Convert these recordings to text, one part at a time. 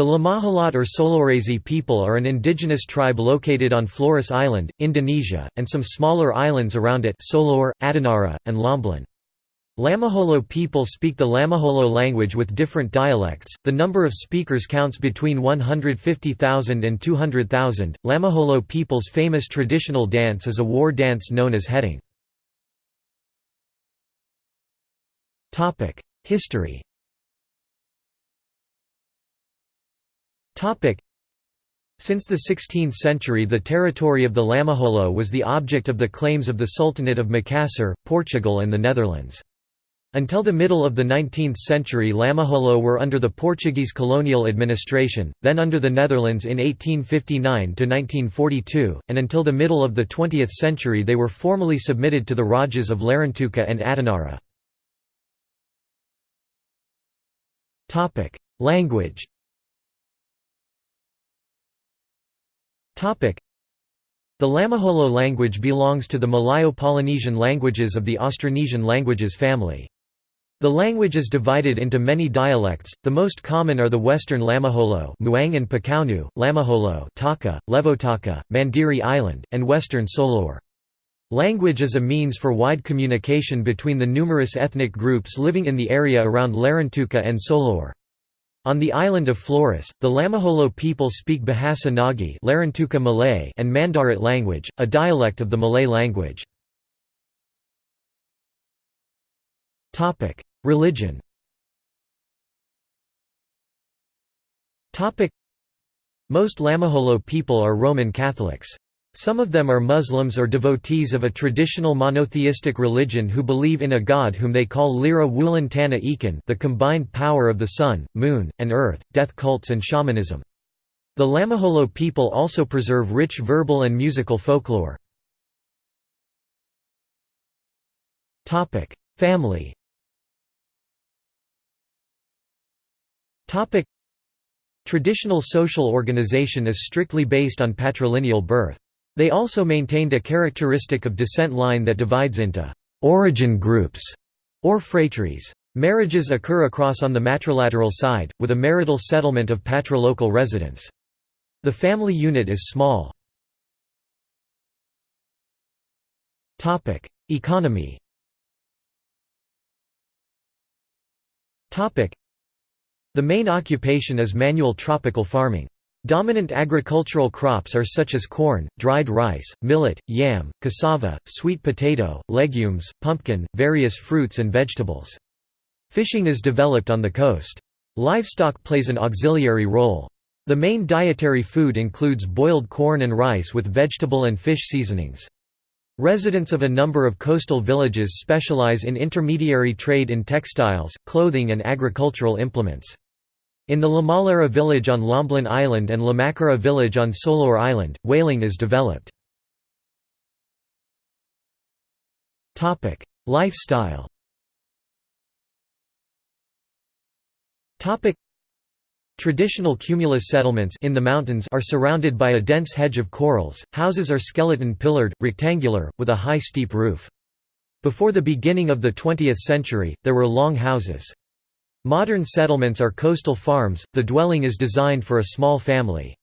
The Lamaholot or Solorese people are an indigenous tribe located on Flores Island, Indonesia, and some smaller islands around it Solor, Adonara, and Lomblen. Lamaholo people speak the Lamaholo language with different dialects. The number of speakers counts between 150,000 and 200,000. Lamaholo people's famous traditional dance is a war dance known as Hedung. Topic: History. Since the 16th century the territory of the Lamaholo was the object of the claims of the Sultanate of Macassar, Portugal and the Netherlands. Until the middle of the 19th century Lamaholo were under the Portuguese colonial administration, then under the Netherlands in 1859–1942, and until the middle of the 20th century they were formally submitted to the Rajas of Larantuka and Adonara. Language The Lamaholo language belongs to the Malayo-Polynesian languages of the Austronesian languages family. The language is divided into many dialects, the most common are the Western Lamaholo Muang and Pakaunu, Lamaholo Taka, Levotaka, Mandiri Island, and Western Solor. Language is a means for wide communication between the numerous ethnic groups living in the area around Larantuka and Solor. On the island of Flores, the Lamaholo people speak Bahasa Nagi Larantuka Malay and Mandarit language, a dialect of the Malay language. Religion Most Lamaholo people are Roman Catholics. Some of them are Muslims or devotees of a traditional monotheistic religion who believe in a god whom they call Lera Wulan Tana Ekan the combined power of the sun, moon, and earth, death cults and shamanism. The Lamaholo people also preserve rich verbal and musical folklore. Family Traditional social organization is strictly based on patrilineal birth. They also maintained a characteristic of descent line that divides into «origin groups» or phratries. Marriages occur across on the matrilateral side, with a marital settlement of patrilocal residents. The family unit is small. Economy the main occupation is manual tropical farming. Dominant agricultural crops are such as corn, dried rice, millet, yam, cassava, sweet potato, legumes, pumpkin, various fruits and vegetables. Fishing is developed on the coast. Livestock plays an auxiliary role. The main dietary food includes boiled corn and rice with vegetable and fish seasonings. Residents of a number of coastal villages specialize in intermediary trade in textiles, clothing and agricultural implements. In the Lamalera village on Lomblen Island and Lamakera village on Solor Island, whaling is developed. Lifestyle Traditional cumulus settlements in the mountains are surrounded by a dense hedge of corals. Houses are skeleton pillared, rectangular, with a high steep roof. Before the beginning of the 20th century, there were long houses. Modern settlements are coastal farms, the dwelling is designed for a small family.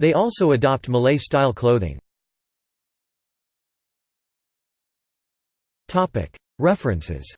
They also adopt Malay-style clothing. References